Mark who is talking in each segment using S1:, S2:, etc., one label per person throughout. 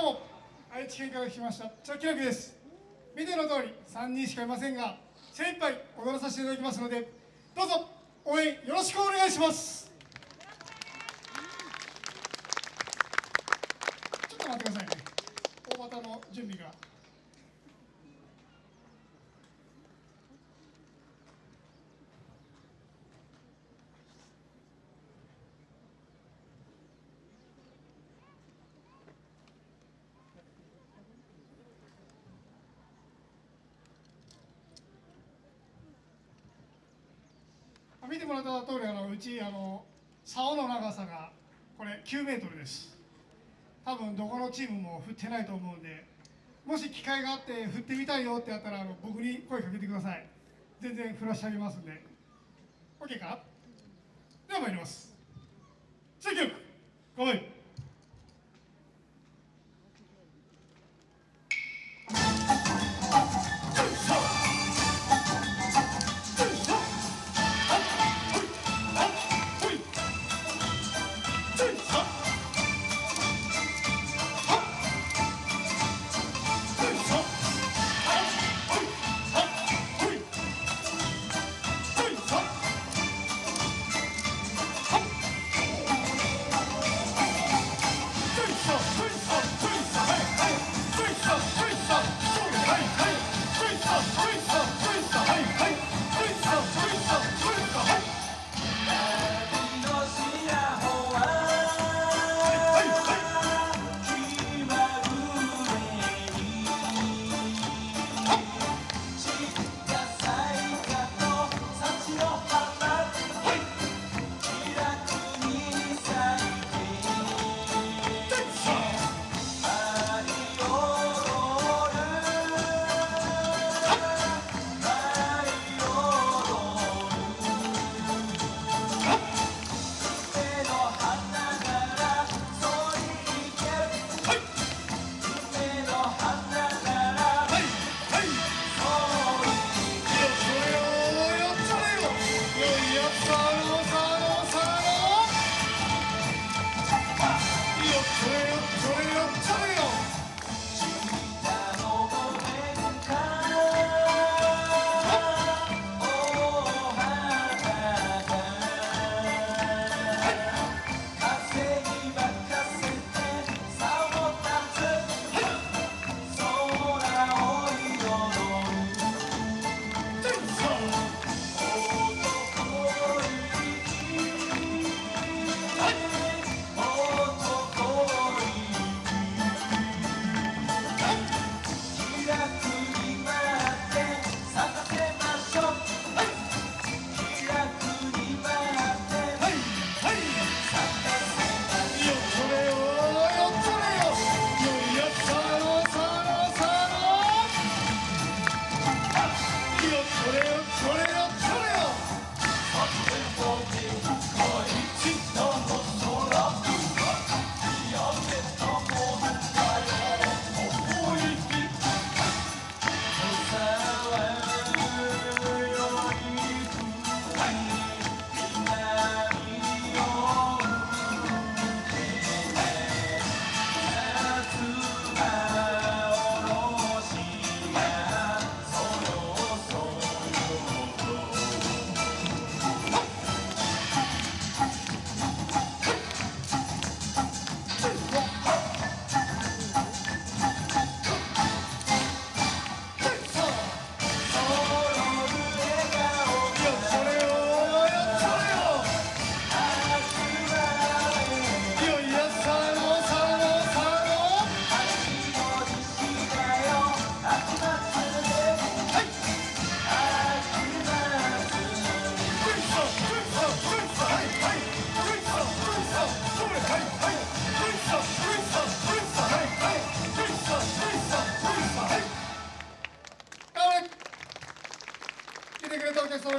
S1: どうも愛知県から来ましたチョキラクです。見ての通り3人しかいませんが精一杯踊らさせていただきますのでどうぞ応援よろしくお願いします。ちょっと待ってくださいね。大股の準備が。見てもらった通りあのうちあの竿の長さがこれ9メートルです。多分どこのチームも振ってないと思うんでもし機会があって振ってみたいよってやったらあの僕に声かけてください。全然振らしてあげますんで。OK か？では参ります。次曲ごめ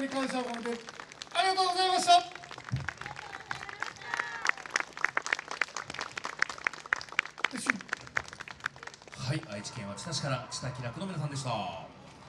S1: に感謝を込めてありがとうございました。
S2: はい愛知県は知多市から知多気楽の皆さんでした。